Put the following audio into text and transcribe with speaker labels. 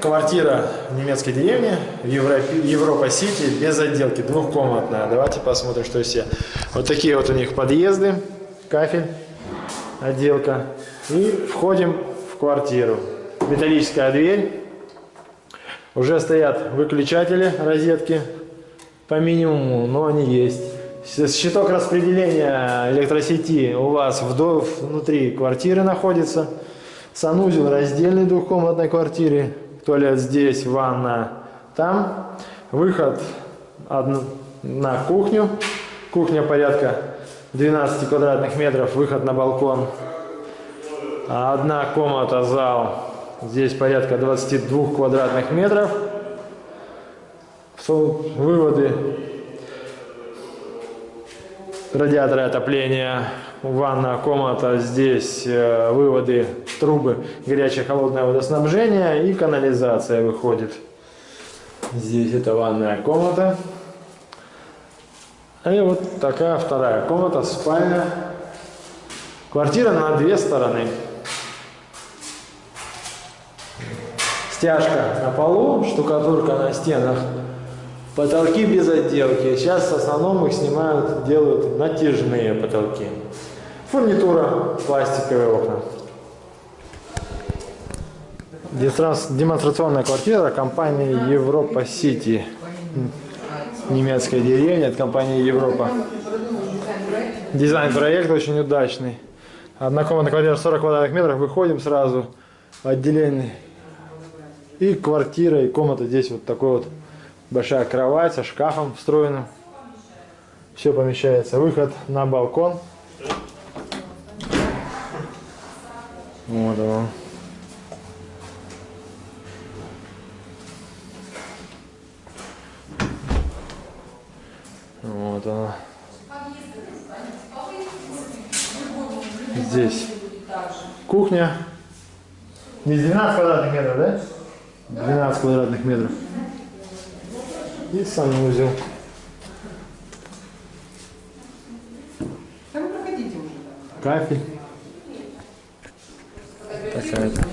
Speaker 1: Квартира в немецкой деревне, в Европа-Сити, без отделки, двухкомнатная. Давайте посмотрим, что все. Вот такие вот у них подъезды, кафель, отделка. И входим в квартиру. Металлическая дверь. Уже стоят выключатели, розетки по минимуму, но они есть. Щиток распределения электросети у вас вдоль, внутри квартиры находится. Санузел раздельной двухкомнатной квартире. Туалет здесь, ванна там. Выход на кухню. Кухня порядка 12 квадратных метров. Выход на балкон. Одна комната, зал. Здесь порядка 22 квадратных метров. Выводы радиаторы отопления, ванная комната, здесь э, выводы, трубы, горячее холодное водоснабжение и канализация выходит. Здесь это ванная комната. И вот такая вторая комната, спальня. Квартира на две стороны. Стяжка на полу, штукатурка на стенах. Потолки без отделки. Сейчас в основном их снимают, делают натяжные потолки. Фурнитура, пластиковые окна. Демонстрационная квартира компании Европа Сити. Немецкая деревня от компании Европа. Дизайн проекта очень удачный. Однокомнатная квартира 40 квадратных метров. Выходим сразу. Отделение. И квартира, и комната здесь вот такой вот Большая кровать со шкафом встроенным. Все помещается. Выход на балкон. Вот он. Вот она. Здесь кухня. Не 12 квадратных метров, да? 12 квадратных метров и санузел. Кафель. Такая-то.